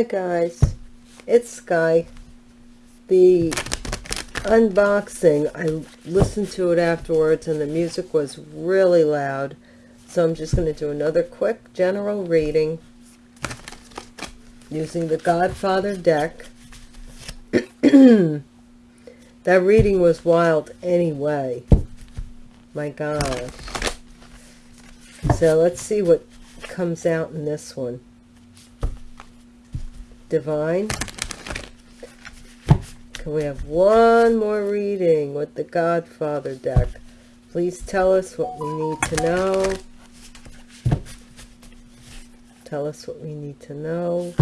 Hi guys, it's Sky. The unboxing, I listened to it afterwards and the music was really loud. So I'm just going to do another quick general reading using the Godfather deck. that reading was wild anyway. My gosh. So let's see what comes out in this one. Divine. Can we have one more reading with the Godfather deck? Please tell us what we need to know. Tell us what we need to know.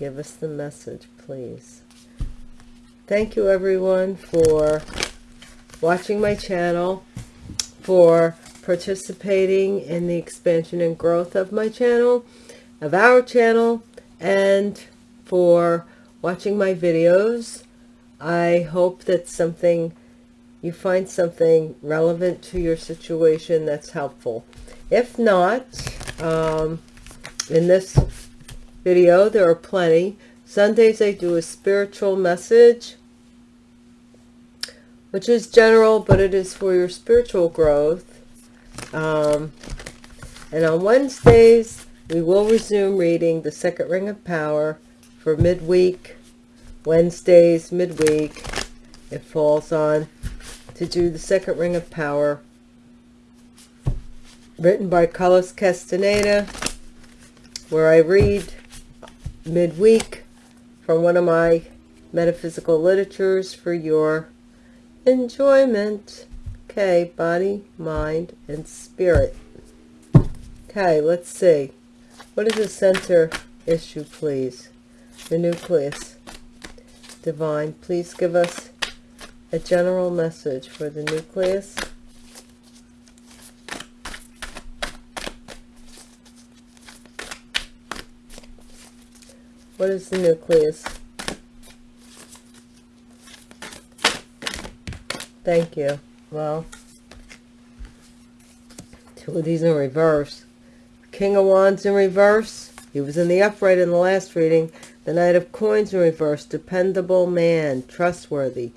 Give us the message, please. Thank you, everyone, for watching my channel, for participating in the expansion and growth of my channel, of our channel, and for watching my videos. I hope that something you find something relevant to your situation that's helpful. If not, um, in this video, there are plenty. Sundays I do a spiritual message, which is general, but it is for your spiritual growth. Um, and on Wednesdays, we will resume reading the second ring of power for midweek. Wednesdays, midweek. It falls on to do the second ring of power. Written by Carlos Castaneda, where I read midweek from one of my metaphysical literatures for your enjoyment. Okay, body, mind, and spirit. Okay, let's see. What is the center issue, please? The nucleus. Divine, please give us a general message for the nucleus. What is the nucleus? Thank you. Well, two of these in reverse. King of Wands in reverse. He was in the upright in the last reading. The Knight of Coins in reverse. Dependable man. Trustworthy.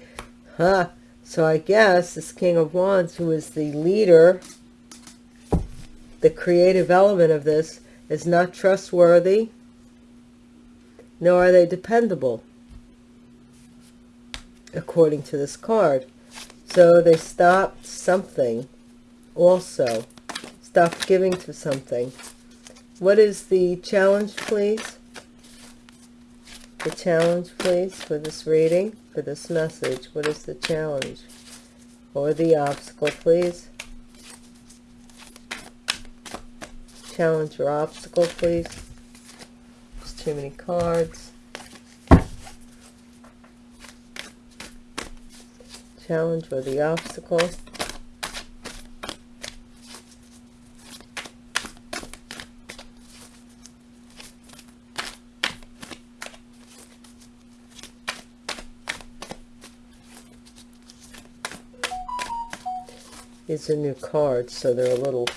Huh. So I guess this King of Wands, who is the leader, the creative element of this, is not trustworthy, nor are they dependable, according to this card. So they stopped something also. Stopped giving to something. What is the challenge, please? The challenge, please, for this reading, for this message. What is the challenge? Or the obstacle, please? Challenge or obstacle, please? There's too many cards. Challenge or the obstacle. These are new cards, so they're a little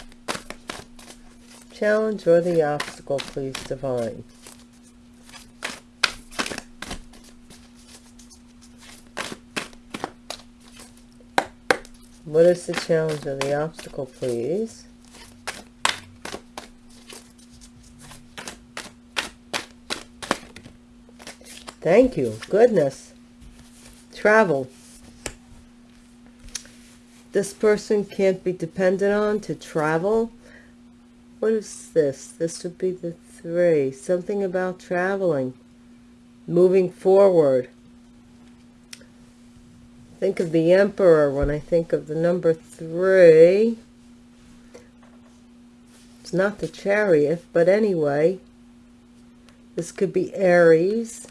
challenge or the obstacle, please, divine. What is the challenge or the obstacle, please? Thank you. Goodness. Travel. This person can't be depended on to travel. What is this? This would be the three. Something about traveling. Moving forward think of the emperor when I think of the number three. It's not the chariot, but anyway, this could be Aries.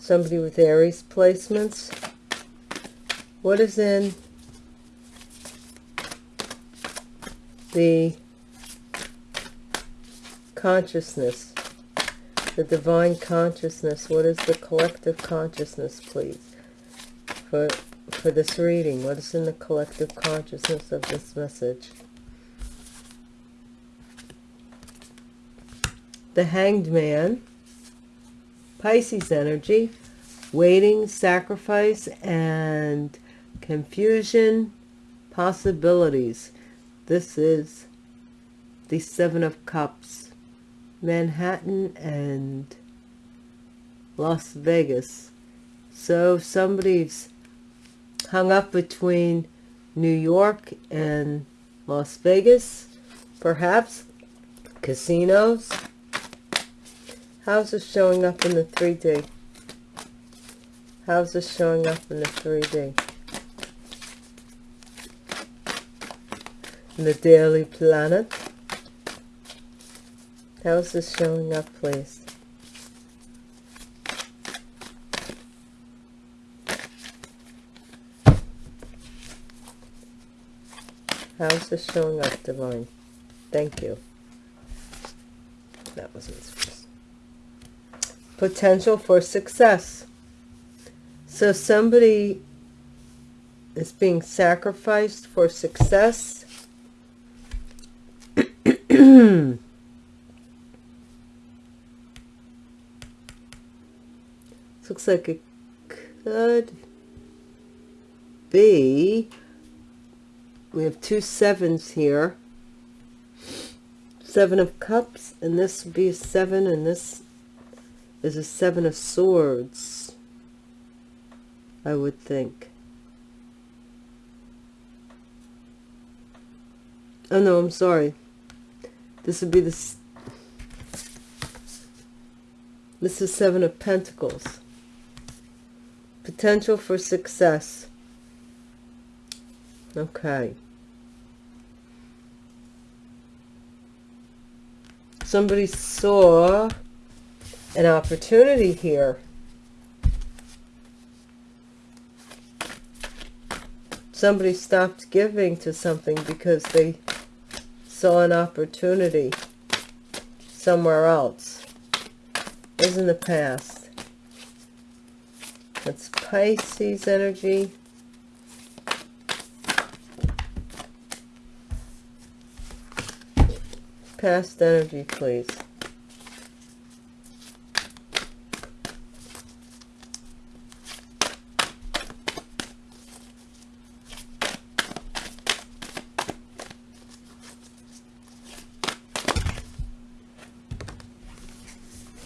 Somebody with Aries placements. What is in the consciousness, the divine consciousness? What is the collective consciousness, please? For, for this reading? What is in the collective consciousness of this message? the Hanged Man, Pisces energy, waiting, sacrifice, and confusion, possibilities. This is the Seven of Cups, Manhattan and Las Vegas. So somebody's hung up between New York and Las Vegas, perhaps casinos. How's this showing up in the 3D? How's this showing up in the 3D? In the Daily Planet. How's this showing up, please? How's this showing up, Divine? Thank you. That wasn't supposed. Potential for success. So somebody is being sacrificed for success. looks like it could be we have two sevens here. Seven of cups and this would be a seven and this is a seven of swords I would think. Oh no I'm sorry. This would be this this is seven of pentacles. Potential for success Okay. Somebody saw an opportunity here. Somebody stopped giving to something because they saw an opportunity somewhere else. Is in the past. That's Pisces energy. Past energy, please.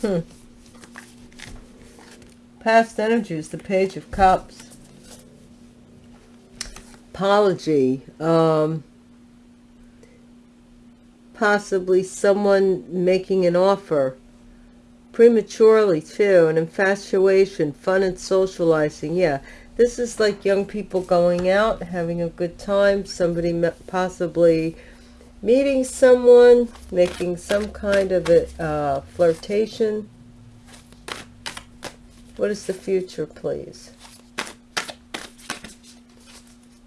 Hmm. Past energy is the Page of Cups. Apology. Um, possibly someone making an offer prematurely too an infatuation fun and socializing yeah. This is like young people going out having a good time somebody possibly meeting someone making some kind of a uh, flirtation. What is the future please?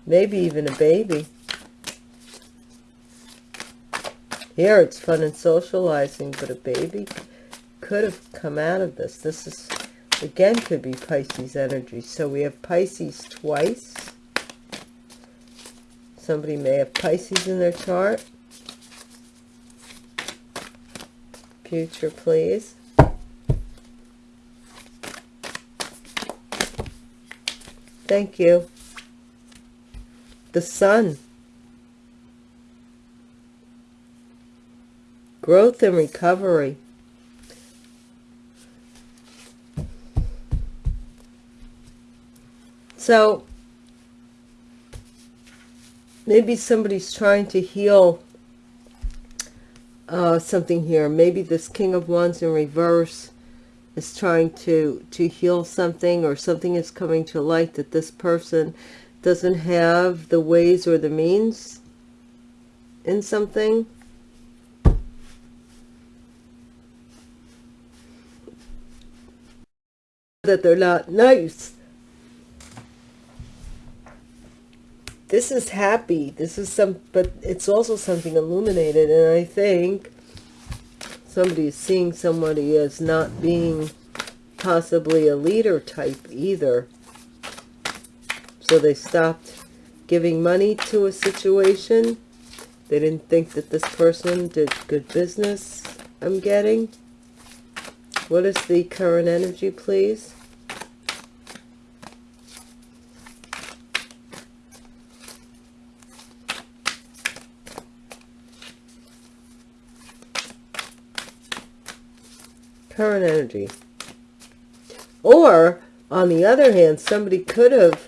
Maybe even a baby Here it's fun and socializing, but a baby could have come out of this. This is, again, could be Pisces energy. So we have Pisces twice. Somebody may have Pisces in their chart. Future, please. Thank you. The sun. Growth and recovery. So maybe somebody's trying to heal uh, something here. Maybe this King of Wands in reverse is trying to, to heal something or something is coming to light that this person doesn't have the ways or the means in something. That they're not nice. This is happy. This is some, but it's also something illuminated. And I think somebody is seeing somebody as not being possibly a leader type either. So they stopped giving money to a situation. They didn't think that this person did good business, I'm getting. What is the current energy, please? Current energy. Or, on the other hand, somebody could have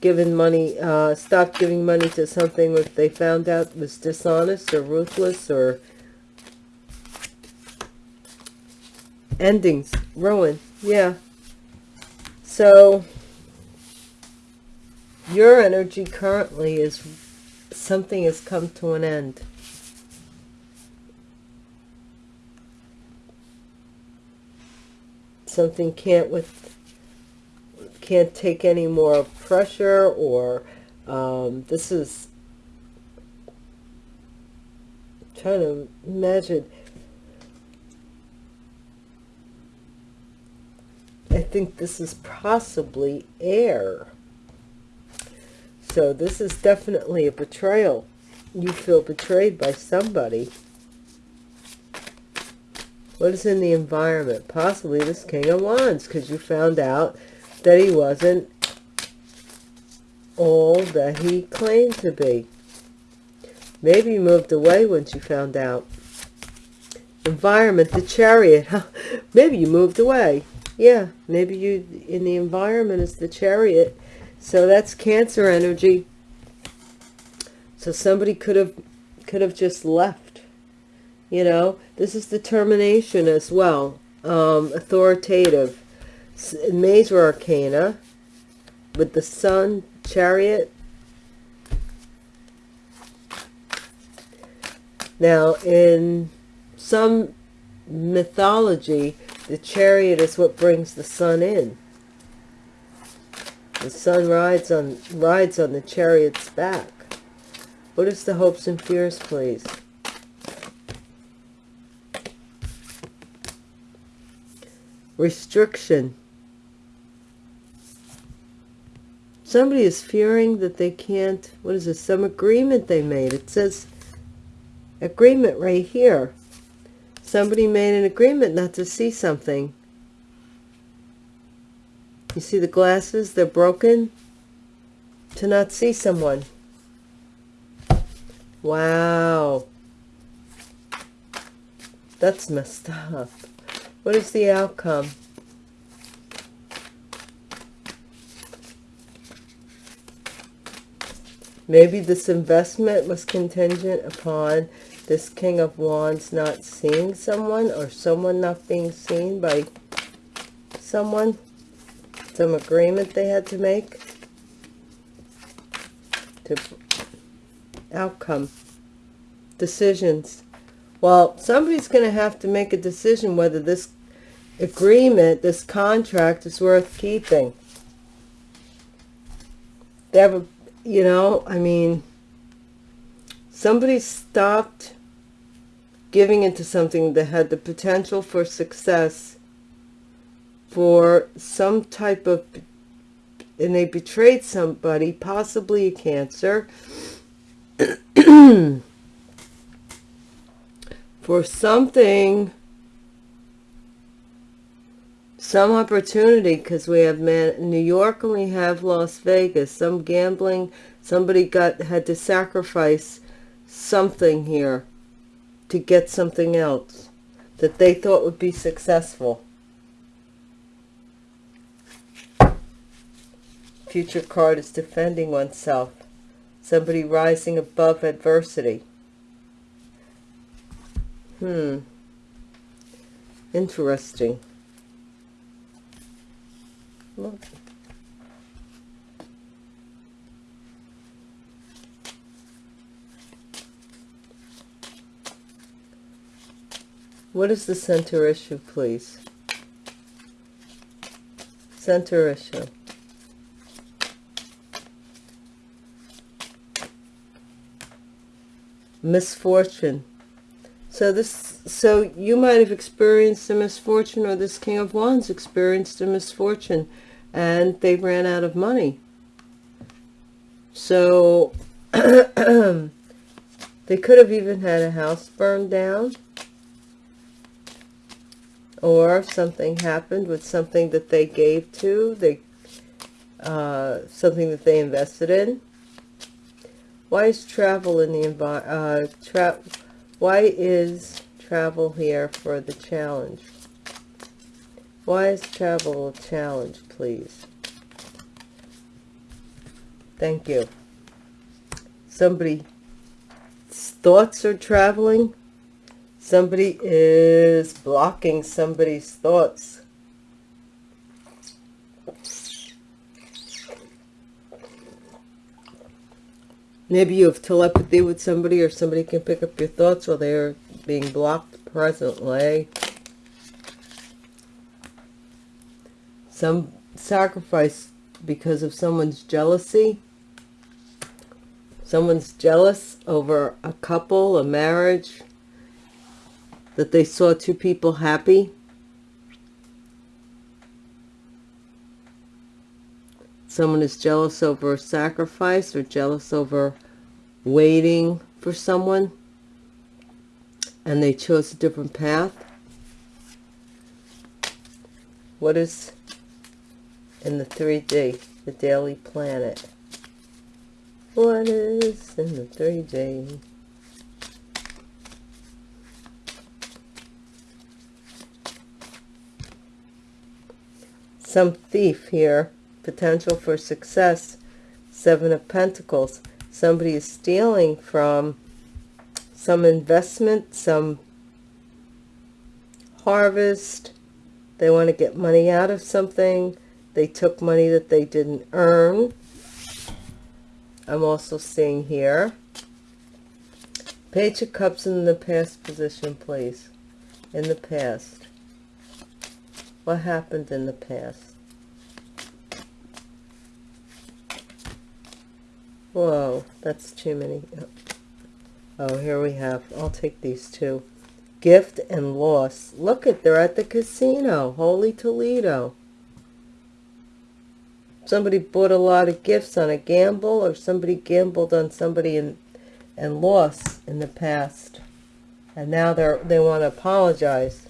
given money, uh, stopped giving money to something if they found out was dishonest or ruthless or endings, ruin, yeah. So, your energy currently is something has come to an end. Something can't with can't take any more pressure or um, this is I'm trying to imagine. I think this is possibly air. So this is definitely a betrayal. You feel betrayed by somebody what is in the environment possibly this king of wands because you found out that he wasn't all that he claimed to be. Maybe you moved away once you found out. Environment, the chariot. maybe you moved away. Yeah, maybe you in the environment is the chariot. So that's cancer energy. So somebody could have could have just left. You know, this is determination as well. Um, authoritative Major Arcana with the Sun, Chariot. Now, in some mythology, the chariot is what brings the sun in. The sun rides on rides on the chariot's back. What is the hopes and fears, please? Restriction. somebody is fearing that they can't what is this some agreement they made. It says agreement right here. Somebody made an agreement not to see something. You see the glasses? They're broken to not see someone. Wow. That's messed up what is the outcome Maybe this investment was contingent upon this King of Wands not seeing someone or someone not being seen by someone. Some agreement they had to make. To outcome. Decisions. Well, somebody's going to have to make a decision whether this agreement, this contract is worth keeping. They have a you know, I mean, somebody stopped giving into something that had the potential for success for some type of, and they betrayed somebody, possibly a cancer, for something some opportunity because we have man New York and we have Las Vegas. Some gambling somebody got had to sacrifice something here to get something else that they thought would be successful. Future card is defending oneself. Somebody rising above adversity hmm interesting Look. What is the center issue, please? Center issue. Misfortune. So this, so you might have experienced a misfortune, or this King of Wands experienced a misfortune, and they ran out of money. So they could have even had a house burned down. or something happened with something that they gave to, they uh, something that they invested in. Why is travel in the environment? Uh, why is travel here for the challenge? Why is travel a challenge, please? Thank you. Somebody's thoughts are traveling. Somebody is blocking somebody's thoughts. Maybe you have telepathy with somebody or somebody can pick up your thoughts while they're being blocked presently. Some sacrifice because of someone's jealousy. Someone's jealous over a couple, a marriage, that they saw two people happy. Someone is jealous over a sacrifice or jealous over waiting for someone and they chose a different path what is in the 3d the daily planet? What is in the 3d some thief here potential for success. Seven of pentacles. Somebody is stealing from some investment some harvest. They want to get money out of something. They took money that they didn't earn. I'm also seeing here. Page of cups in the past position please. In the past. What happened in the past Whoa, that's too many. Oh, here we have, I'll take these two. Gift and loss. Look at, they're at the casino. Holy Toledo. Somebody bought a lot of gifts on a gamble or somebody gambled on somebody and, and lost in the past. And now they're, they want to apologize.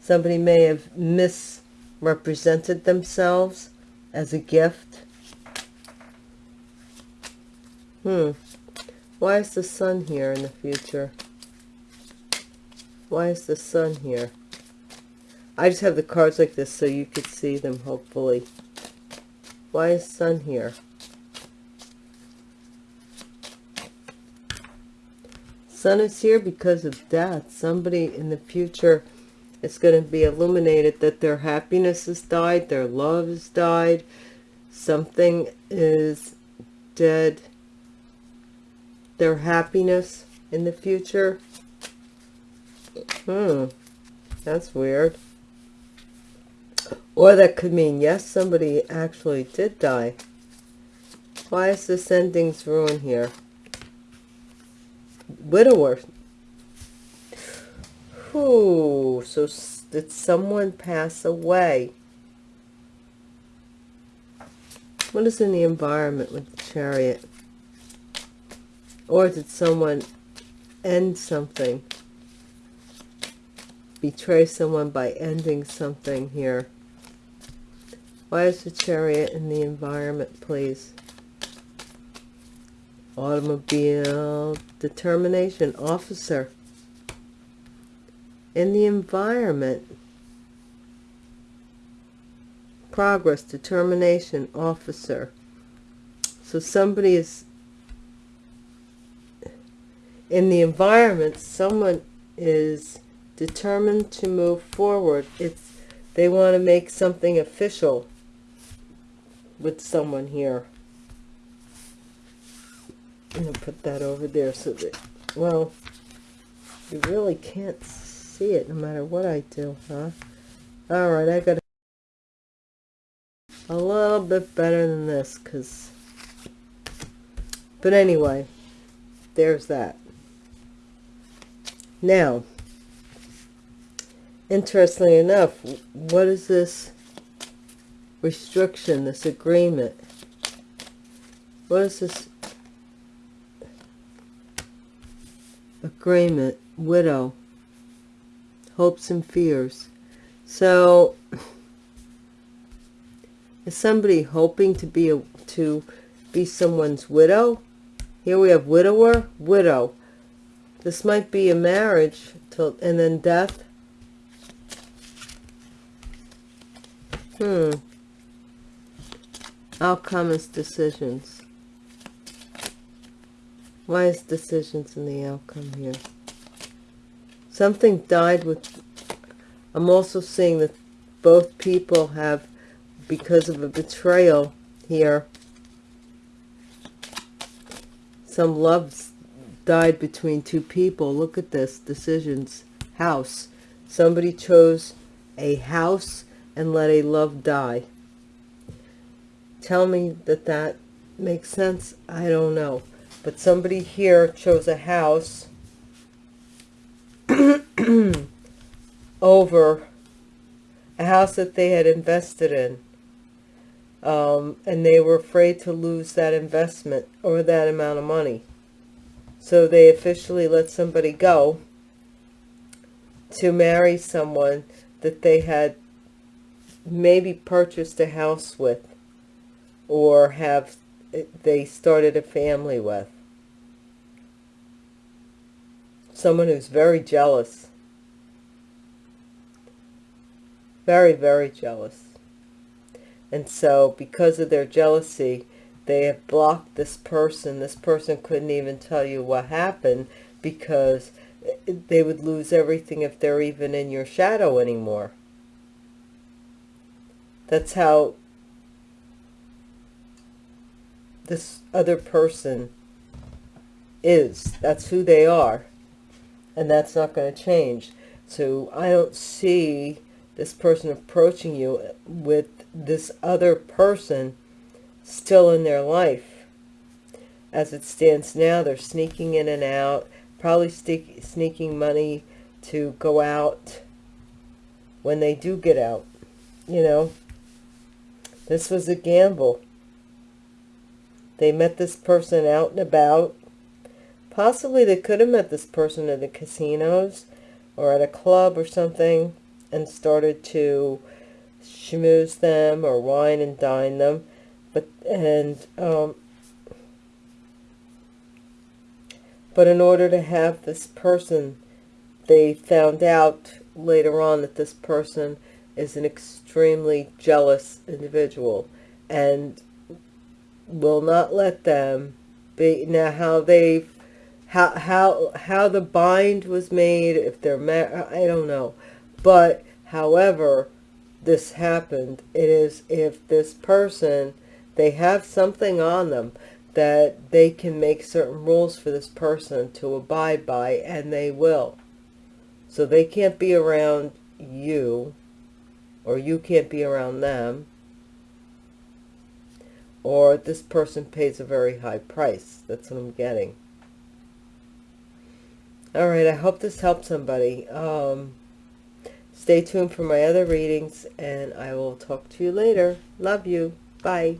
Somebody may have misrepresented themselves as a gift Hmm. Why is the sun here in the future? Why is the sun here? I just have the cards like this so you could see them, hopefully. Why is sun here? Sun is here because of death. Somebody in the future is going to be illuminated that their happiness has died, their love has died, something is dead their happiness in the future. Hmm, that's weird. Or that could mean, yes, somebody actually did die. Why is this ending's ruin here? Widower. Ooh, so did someone pass away? What is in the environment with the chariot? Or did someone end something? Betray someone by ending something here. Why is the chariot in the environment, please? Automobile, determination, officer. In the environment, progress, determination, officer. So somebody is in the environment, someone is determined to move forward. It's They want to make something official with someone here. I'm going to put that over there so that, well, you really can't see it no matter what I do, huh? All right, I got a little bit better than this because, but anyway, there's that. Now, interestingly enough, what is this restriction, this agreement? What is this agreement? Widow. Hopes and fears. So, is somebody hoping to be a, to be someone's widow? Here we have widower, widow. This might be a marriage till and then death. Hmm. Outcome is decisions. Why is decisions in the outcome here? Something died with... I'm also seeing that both people have, because of a betrayal here, some loves died between two people. Look at this. Decisions. House. Somebody chose a house and let a love die. Tell me that that makes sense. I don't know. But somebody here chose a house over a house that they had invested in. Um, and they were afraid to lose that investment or that amount of money. So they officially let somebody go to marry someone that they had maybe purchased a house with or have they started a family with. Someone who's very jealous. Very, very jealous. And so because of their jealousy, they have blocked this person. This person couldn't even tell you what happened because they would lose everything if they're even in your shadow anymore. That's how this other person is. That's who they are. And that's not going to change. So I don't see this person approaching you with this other person still in their life. As it stands now, they're sneaking in and out, probably sneaking money to go out when they do get out. You know, this was a gamble. They met this person out and about. Possibly they could have met this person at the casinos or at a club or something and started to schmooze them or wine and dine them but and um, but in order to have this person they found out later on that this person is an extremely jealous individual and will not let them be now how they how how how the bind was made if they're married i don't know. But however this happened. It is if this person they have something on them that they can make certain rules for this person to abide by, and they will. So they can't be around you, or you can't be around them, or this person pays a very high price. That's what I'm getting. All right, I hope this helped somebody. Um, stay tuned for my other readings, and I will talk to you later. Love you. Bye.